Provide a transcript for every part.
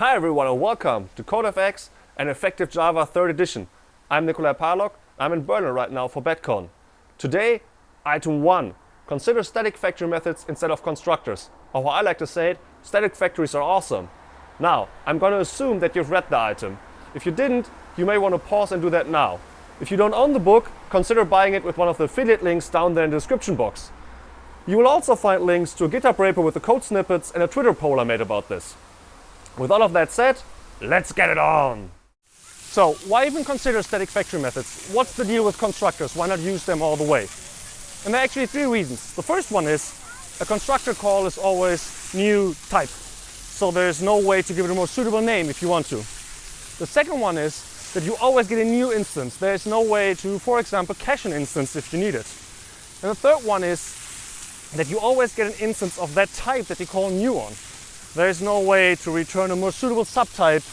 Hi everyone and welcome to CodeFX and Effective Java 3rd edition. I'm Nikolai Parlog. I'm in Berlin right now for BedCon. Today, item 1. Consider static factory methods instead of constructors. Or how I like to say it, static factories are awesome. Now, I'm going to assume that you've read the item. If you didn't, you may want to pause and do that now. If you don't own the book, consider buying it with one of the affiliate links down there in the description box. You will also find links to a GitHub repo with the code snippets and a Twitter poll I made about this. With all of that said, let's get it on! So, why even consider static factory methods? What's the deal with constructors? Why not use them all the way? And there are actually three reasons. The first one is a constructor call is always new type. So there's no way to give it a more suitable name if you want to. The second one is that you always get a new instance. There's no way to, for example, cache an instance if you need it. And the third one is that you always get an instance of that type that you call new on there is no way to return a more suitable subtype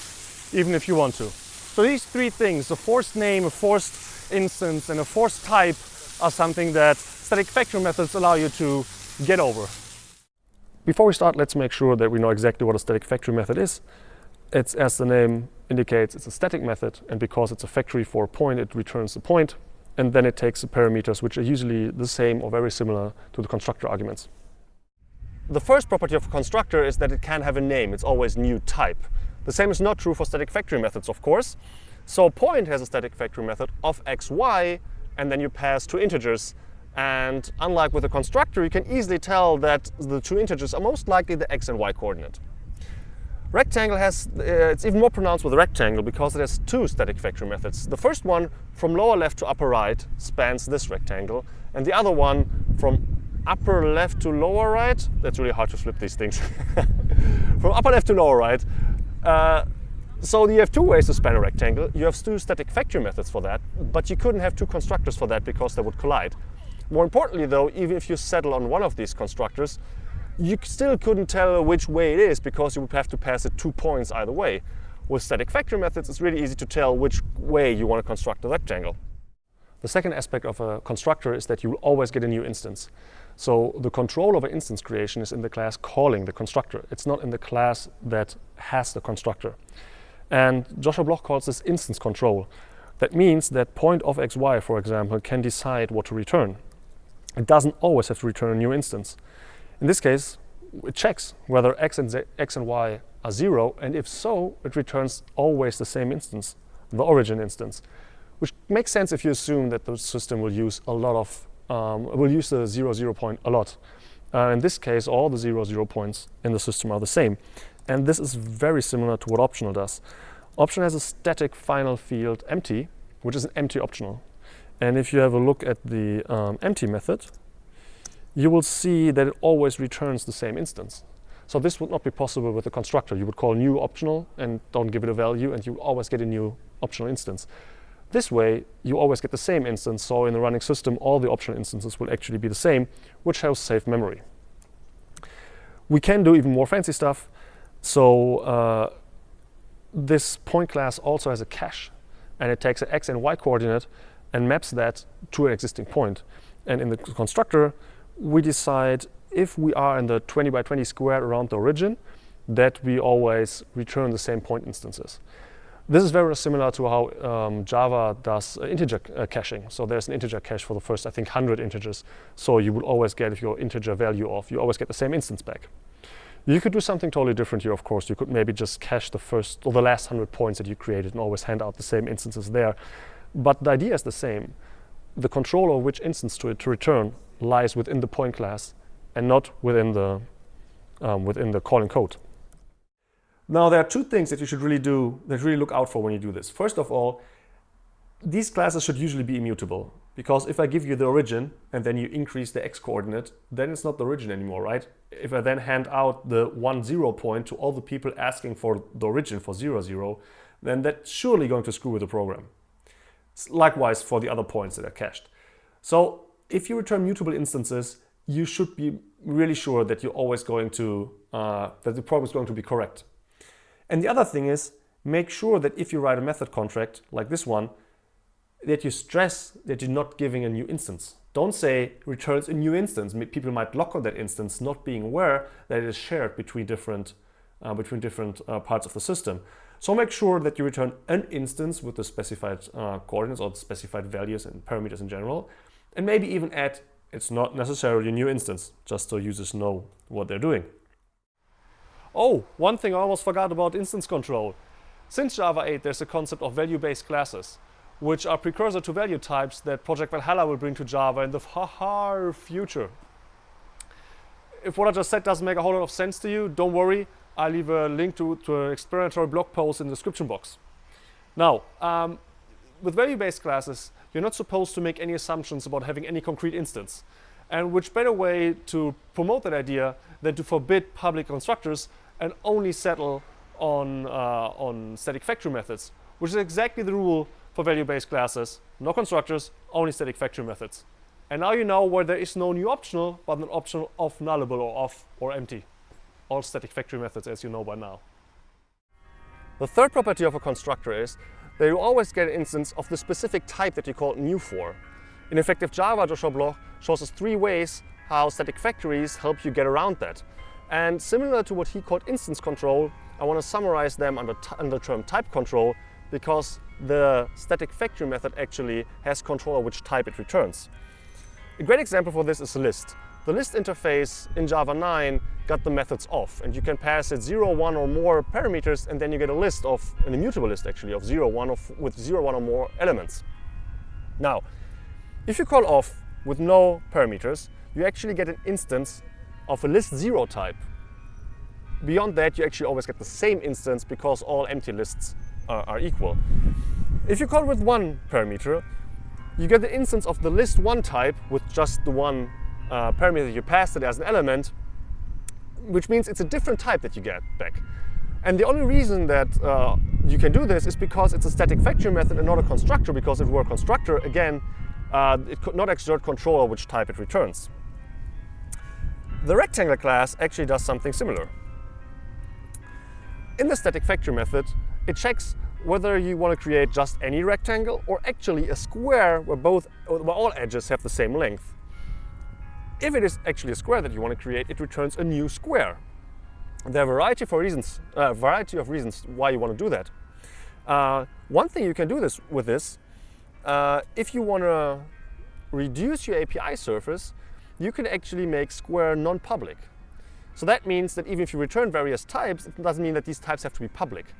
even if you want to. So these three things, a forced name, a forced instance and a forced type are something that static factory methods allow you to get over. Before we start, let's make sure that we know exactly what a static factory method is. It's, as the name indicates, it's a static method and because it's a factory for a point, it returns the point and then it takes the parameters which are usually the same or very similar to the constructor arguments. The first property of a constructor is that it can have a name. It's always new type. The same is not true for static factory methods, of course. So point has a static factory method of xy, and then you pass two integers. And unlike with a constructor, you can easily tell that the two integers are most likely the x and y coordinate. Rectangle has, uh, it's even more pronounced with rectangle because it has two static factory methods. The first one from lower left to upper right spans this rectangle, and the other one from upper left to lower right. That's really hard to flip these things. From upper left to lower right. Uh, so you have two ways to span a rectangle. You have two static factory methods for that, but you couldn't have two constructors for that because they would collide. More importantly though, even if you settle on one of these constructors, you still couldn't tell which way it is because you would have to pass it two points either way. With static factory methods, it's really easy to tell which way you want to construct a rectangle. The second aspect of a constructor is that you will always get a new instance. So the control over instance creation is in the class calling the constructor. It's not in the class that has the constructor. And Joshua Bloch calls this instance control. That means that point of xy, for example, can decide what to return. It doesn't always have to return a new instance. In this case, it checks whether x and, z, x and y are zero, and if so, it returns always the same instance, the origin instance, which makes sense if you assume that the system will use a lot of um, will use the zero zero point a lot. Uh, in this case, all the zero zero points in the system are the same. And this is very similar to what optional does. Option has a static final field empty, which is an empty optional. And if you have a look at the um, empty method, you will see that it always returns the same instance. So this would not be possible with a constructor. You would call new optional and don't give it a value and you always get a new optional instance. This way, you always get the same instance, so in the running system, all the optional instances will actually be the same, which helps save memory. We can do even more fancy stuff. So uh, this point class also has a cache, and it takes an x and y coordinate and maps that to an existing point. And in the constructor, we decide if we are in the 20 by 20 square around the origin, that we always return the same point instances. This is very similar to how um, Java does integer uh, caching. So there's an integer cache for the first, I think, 100 integers. So you will always get, if your integer value off, you always get the same instance back. You could do something totally different here, of course. You could maybe just cache the first or the last 100 points that you created and always hand out the same instances there. But the idea is the same. The control of which instance to, to return lies within the point class and not within the, um, within the calling code. Now, there are two things that you should really do, that really look out for when you do this. First of all, these classes should usually be immutable because if I give you the origin and then you increase the x coordinate, then it's not the origin anymore, right? If I then hand out the one zero point to all the people asking for the origin for zero zero, then that's surely going to screw with the program. Likewise for the other points that are cached. So if you return mutable instances, you should be really sure that you're always going to, uh, that the program is going to be correct. And the other thing is, make sure that if you write a method contract like this one, that you stress that you're not giving a new instance. Don't say returns a new instance. People might lock on that instance not being aware that it is shared between different uh, between different uh, parts of the system. So make sure that you return an instance with the specified uh, coordinates or the specified values and parameters in general. And maybe even add, it's not necessarily a new instance, just so users know what they're doing. Oh, one thing I almost forgot about instance control. Since Java 8, there's a concept of value-based classes, which are precursor to value types that Project Valhalla will bring to Java in the far future. If what I just said doesn't make a whole lot of sense to you, don't worry. I'll leave a link to, to an explanatory blog post in the description box. Now, um, with value-based classes, you're not supposed to make any assumptions about having any concrete instance. And which better way to promote that idea than to forbid public constructors and only settle on, uh, on static factory methods, which is exactly the rule for value-based classes. No constructors, only static factory methods. And now you know where there is no new optional, but an optional of nullable or off or empty all static factory methods as you know by now. The third property of a constructor is that you always get an instance of the specific type that you call new for. In effective Java, Joshua Bloch shows us three ways how static factories help you get around that. And similar to what he called instance control, I want to summarize them under, under the term type control because the static factory method actually has control of which type it returns. A great example for this is a list. The list interface in Java 9 got the methods off and you can pass it 0, 1 or more parameters and then you get a list of, an immutable list actually, of 0, 1 of, with 0, 1 or more elements. Now, if you call off with no parameters, you actually get an instance of a list 0 type. Beyond that, you actually always get the same instance because all empty lists are, are equal. If you call with one parameter, you get the instance of the list 1 type with just the one uh, parameter you passed it as an element, which means it's a different type that you get back. And the only reason that uh, you can do this is because it's a static factory method and not a constructor, because if it were a constructor, again, uh, it could not exert control over which type it returns. The rectangle class actually does something similar. In the static factory method, it checks whether you want to create just any rectangle or actually a square where both where all edges have the same length. If it is actually a square that you want to create, it returns a new square. There are a variety, for reasons, uh, variety of reasons why you want to do that. Uh, one thing you can do this with this, uh, if you want to reduce your API surface, you can actually make square non-public. So that means that even if you return various types, it doesn't mean that these types have to be public.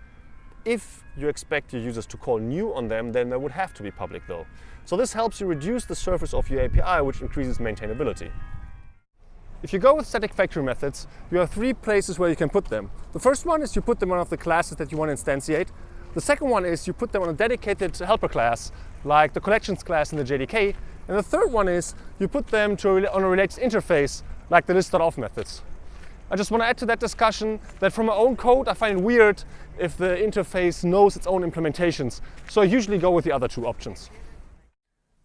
If you expect your users to call new on them, then they would have to be public though. So this helps you reduce the surface of your API, which increases maintainability. If you go with static factory methods, you have three places where you can put them. The first one is you put them on one of the classes that you want to instantiate. The second one is you put them on a dedicated helper class, like the collections class in the JDK. And the third one is you put them to on a related interface, like the list.of methods. I just want to add to that discussion that from my own code, I find it weird if the interface knows its own implementations. So I usually go with the other two options.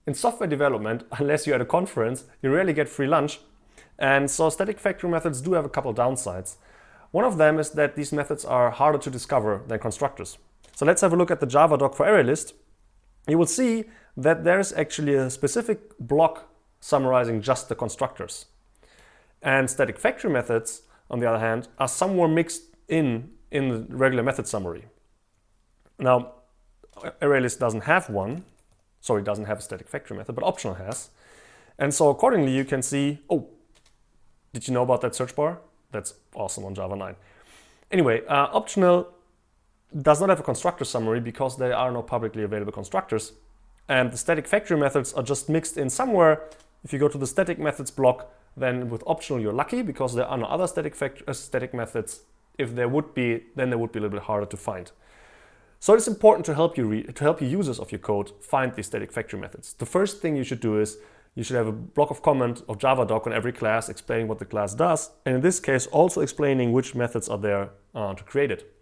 In software development, unless you're at a conference, you rarely get free lunch. And so static factory methods do have a couple downsides. One of them is that these methods are harder to discover than constructors. So let's have a look at the Java doc for ArrayList. You will see that there is actually a specific block summarizing just the constructors. And static factory methods, on the other hand, are somewhere mixed in in the regular method summary. Now, ArrayList doesn't have one, Sorry, it doesn't have a static factory method, but optional has. And so accordingly, you can see, oh, did you know about that search bar? That's awesome on Java 9. Anyway, uh, optional does not have a constructor summary because there are no publicly available constructors. And the static factory methods are just mixed in somewhere. If you go to the static methods block, then with optional you're lucky because there are no other static, uh, static methods. If there would be, then they would be a little bit harder to find. So it's important to help you to help you users of your code find these static factory methods. The first thing you should do is you should have a block of comment of Javadoc on every class explaining what the class does, and in this case also explaining which methods are there uh, to create it.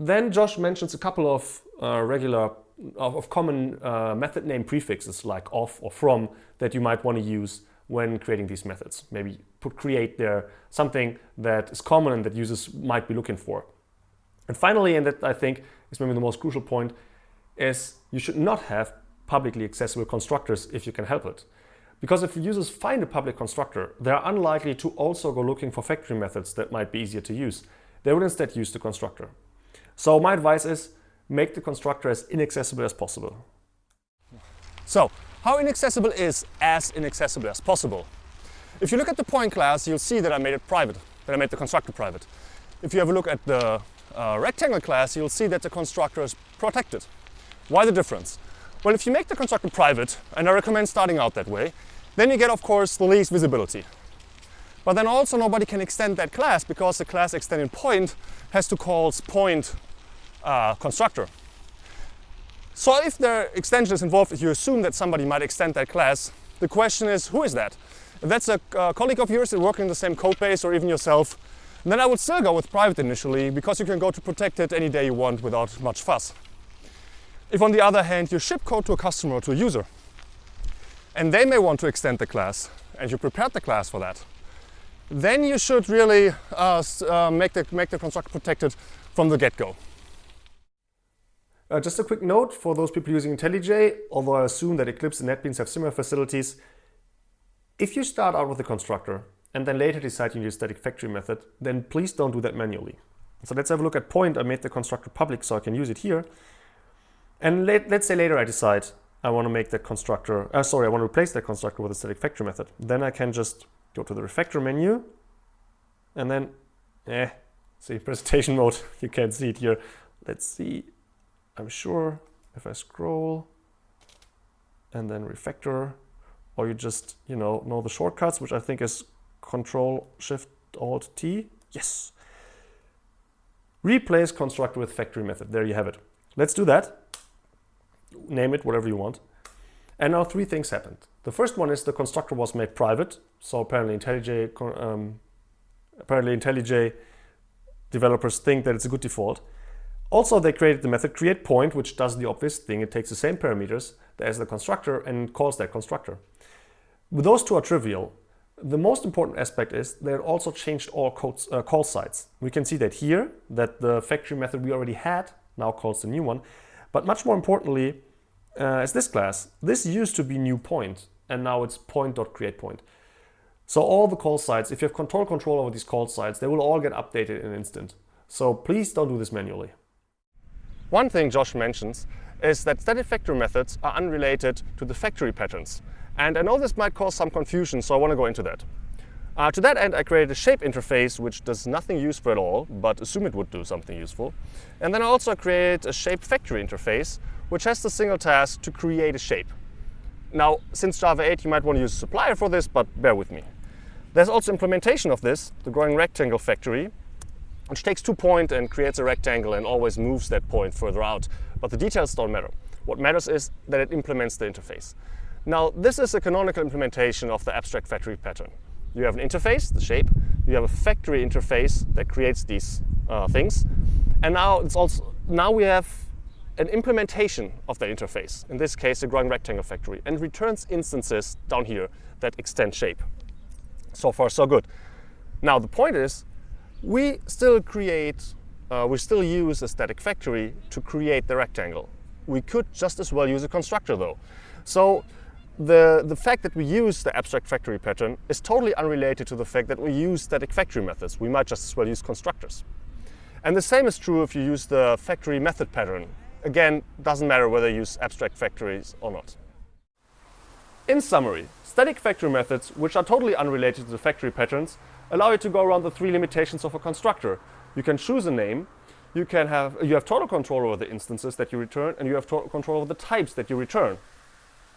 Then Josh mentions a couple of uh, regular of, of common uh, method name prefixes like of or from that you might want to use when creating these methods. Maybe put create there, something that is common and that users might be looking for. And finally, and that I think is maybe the most crucial point, is you should not have publicly accessible constructors if you can help it. Because if users find a public constructor, they're unlikely to also go looking for factory methods that might be easier to use. they would instead use the constructor. So my advice is make the constructor as inaccessible as possible. So, how inaccessible is as inaccessible as possible? If you look at the point class, you'll see that I made it private, that I made the constructor private. If you have a look at the uh, rectangle class, you'll see that the constructor is protected. Why the difference? Well, if you make the constructor private, and I recommend starting out that way, then you get, of course, the least visibility. But then also nobody can extend that class because the class extending point has to call point uh, constructor. So if the extension is involved, if you assume that somebody might extend that class, the question is, who is that? If that's a uh, colleague of yours working in the same code base or even yourself, then I would still go with private initially because you can go to protected any day you want without much fuss. If on the other hand you ship code to a customer or to a user, and they may want to extend the class, and you prepared the class for that, then you should really uh, uh, make, the, make the constructor protected from the get-go. Uh, just a quick note for those people using IntelliJ, although I assume that Eclipse and NetBeans have similar facilities, if you start out with a constructor and then later decide you need a static factory method, then please don't do that manually. So let's have a look at point. I made the constructor public so I can use it here. And let, us say later I decide I want to make that constructor, uh, sorry, I want to replace that constructor with a static factory method. Then I can just go to the refactor menu and then, eh, see presentation mode, you can't see it here. Let's see, I'm sure if I scroll and then refactor, or you just, you know, know the shortcuts, which I think is Control Shift Alt T. Yes. Replace constructor with factory method. There you have it. Let's do that. Name it whatever you want. And now three things happened. The first one is the constructor was made private. So apparently IntelliJ, um, apparently IntelliJ developers think that it's a good default. Also, they created the method createPoint, which does the obvious thing. It takes the same parameters as the constructor and calls that constructor. Those two are trivial. The most important aspect is they also changed all codes, uh, call sites. We can see that here, that the factory method we already had now calls the new one. But much more importantly, uh, is this class. This used to be new point, and now it's point.createPoint. So all the call sites, if you have control control over these call sites, they will all get updated in an instant. So please don't do this manually. One thing Josh mentions is that static factory methods are unrelated to the factory patterns. And I know this might cause some confusion, so I want to go into that. Uh, to that end, I created a shape interface which does nothing useful at all, but assume it would do something useful. And then I also create a shape factory interface, which has the single task to create a shape. Now, since Java 8, you might want to use a supplier for this, but bear with me. There's also implementation of this, the growing rectangle factory, which takes two points point and creates a rectangle and always moves that point further out. But the details don't matter. What matters is that it implements the interface. Now, this is a canonical implementation of the abstract factory pattern. You have an interface, the shape. You have a factory interface that creates these uh, things. And now it's also now we have an implementation of the interface, in this case, a growing rectangle factory, and returns instances down here that extend shape. So far, so good. Now, the point is, we still create, uh, we still use a static factory to create the rectangle. We could just as well use a constructor, though. So the, the fact that we use the abstract factory pattern is totally unrelated to the fact that we use static factory methods. We might just as well use constructors. And the same is true if you use the factory method pattern. Again, doesn't matter whether you use abstract factories or not. In summary, static factory methods, which are totally unrelated to the factory patterns, allow you to go around the three limitations of a constructor. You can choose a name, you, can have, you have total control over the instances that you return, and you have total control over the types that you return.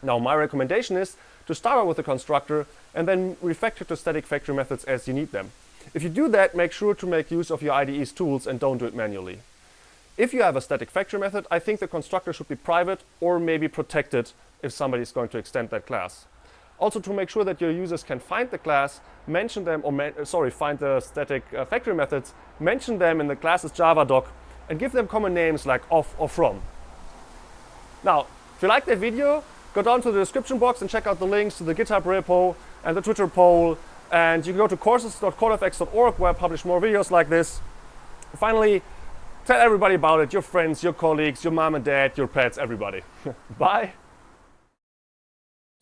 Now my recommendation is to start out with a constructor and then refactor to static factory methods as you need them. If you do that, make sure to make use of your IDE's tools and don't do it manually. If you have a static factory method, I think the constructor should be private or maybe protected if somebody is going to extend that class. Also to make sure that your users can find the class, mention them, or sorry, find the static uh, factory methods, mention them in the classes Java doc, and give them common names like off or from. Now, if you like that video, go down to the description box and check out the links to the GitHub repo and the Twitter poll. And you can go to courses.codefx.org where I publish more videos like this. Finally, tell everybody about it, your friends, your colleagues, your mom and dad, your pets, everybody. Bye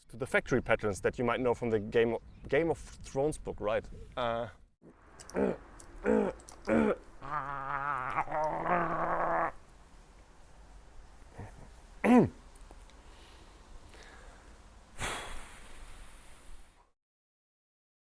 to the factory patterns that you might know from the Game of, Game of Thrones book, right? Uh,